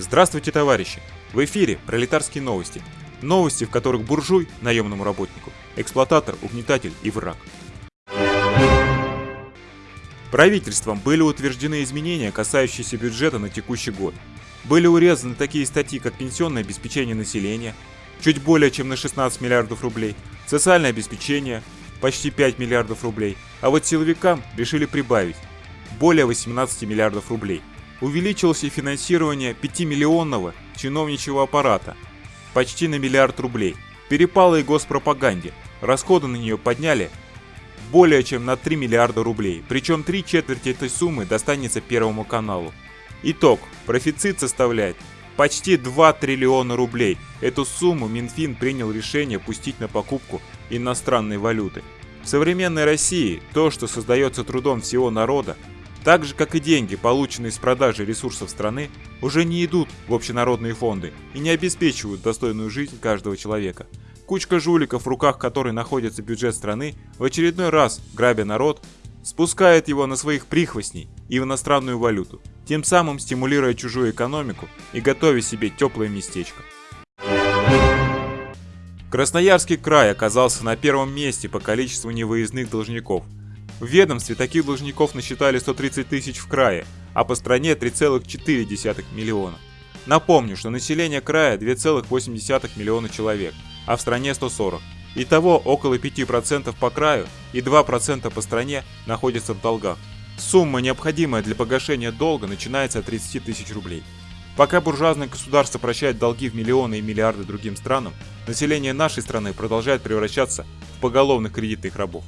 Здравствуйте, товарищи! В эфире пролетарские новости. Новости, в которых буржуй – наемному работнику, эксплуататор, угнетатель и враг. Правительством были утверждены изменения, касающиеся бюджета на текущий год. Были урезаны такие статьи, как пенсионное обеспечение населения, чуть более чем на 16 миллиардов рублей, социальное обеспечение, почти 5 миллиардов рублей, а вот силовикам решили прибавить более 18 миллиардов рублей – увеличилось и финансирование 5-миллионного чиновничьего аппарата почти на миллиард рублей. Перепало и госпропаганде. Расходы на нее подняли более чем на 3 миллиарда рублей, причем три четверти этой суммы достанется Первому каналу. Итог. Профицит составляет почти 2 триллиона рублей. Эту сумму Минфин принял решение пустить на покупку иностранной валюты. В современной России то, что создается трудом всего народа, так же, как и деньги, полученные с продажи ресурсов страны, уже не идут в общенародные фонды и не обеспечивают достойную жизнь каждого человека. Кучка жуликов, в руках которой находится бюджет страны, в очередной раз, грабя народ, спускает его на своих прихвостней и в иностранную валюту, тем самым стимулируя чужую экономику и готовя себе теплое местечко. Красноярский край оказался на первом месте по количеству невыездных должников – в ведомстве таких должников насчитали 130 тысяч в крае, а по стране 3,4 миллиона. Напомню, что население края 2,8 миллиона человек, а в стране 140. Итого около 5% по краю и 2% по стране находятся в долгах. Сумма, необходимая для погашения долга, начинается от 30 тысяч рублей. Пока буржуазное государство прощает долги в миллионы и миллиарды другим странам, население нашей страны продолжает превращаться в поголовных кредитных рабов.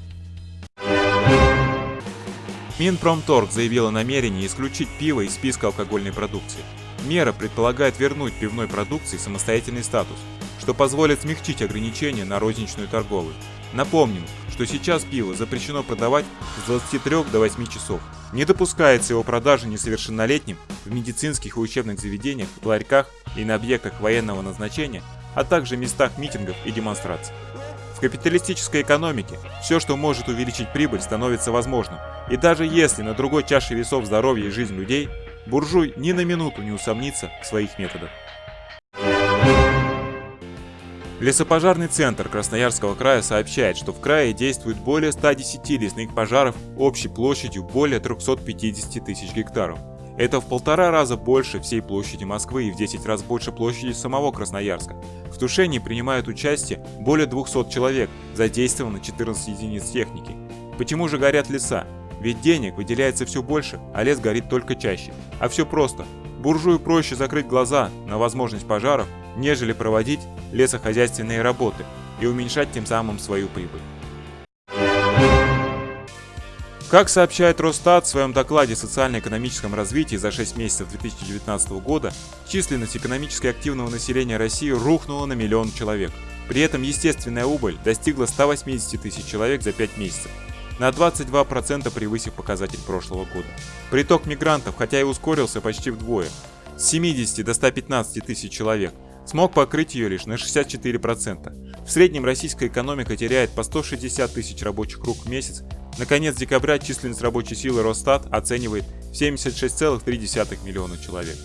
Минпромторг заявил о намерении исключить пиво из списка алкогольной продукции. Мера предполагает вернуть пивной продукции самостоятельный статус, что позволит смягчить ограничения на розничную торговлю. Напомним, что сейчас пиво запрещено продавать с 23 до 8 часов. Не допускается его продажа несовершеннолетним в медицинских и учебных заведениях, ларьках и на объектах военного назначения, а также местах митингов и демонстраций. В капиталистической экономике все, что может увеличить прибыль, становится возможным. И даже если на другой чаше весов здоровье и жизнь людей, буржуй ни на минуту не усомнится в своих методах. Лесопожарный центр Красноярского края сообщает, что в крае действует более 110 лесных пожаров общей площадью более 350 тысяч гектаров. Это в полтора раза больше всей площади Москвы и в 10 раз больше площади самого Красноярска. В тушении принимают участие более 200 человек, задействовано 14 единиц техники. Почему же горят леса? Ведь денег выделяется все больше, а лес горит только чаще. А все просто. Буржую проще закрыть глаза на возможность пожаров, нежели проводить лесохозяйственные работы и уменьшать тем самым свою прибыль. Как сообщает Росстат в своем докладе о социально-экономическом развитии за 6 месяцев 2019 года, численность экономически активного населения России рухнула на миллион человек. При этом естественная убыль достигла 180 тысяч человек за 5 месяцев, на 22% превысив показатель прошлого года. Приток мигрантов, хотя и ускорился почти вдвое, с 70 до 115 тысяч человек, смог покрыть ее лишь на 64%. В среднем российская экономика теряет по 160 тысяч рабочих рук в месяц на конец декабря численность рабочей силы Росстат оценивает в 76,3 миллиона человек.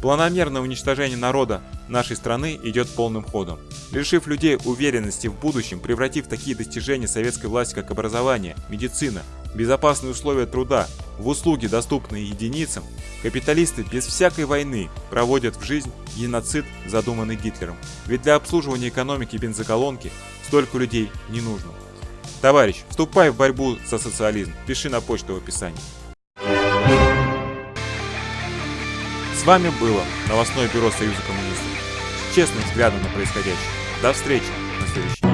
Планомерное уничтожение народа нашей страны идет полным ходом. Лишив людей уверенности в будущем, превратив такие достижения советской власти, как образование, медицина, безопасные условия труда в услуги, доступные единицам, капиталисты без всякой войны проводят в жизнь геноцид, задуманный Гитлером. Ведь для обслуживания экономики бензоколонки столько людей не нужно. Товарищ, вступай в борьбу за социализм. Пиши на почту в описании. С вами было новостное бюро Союза коммунистов с честным взглядом на происходящее. До встречи на следующей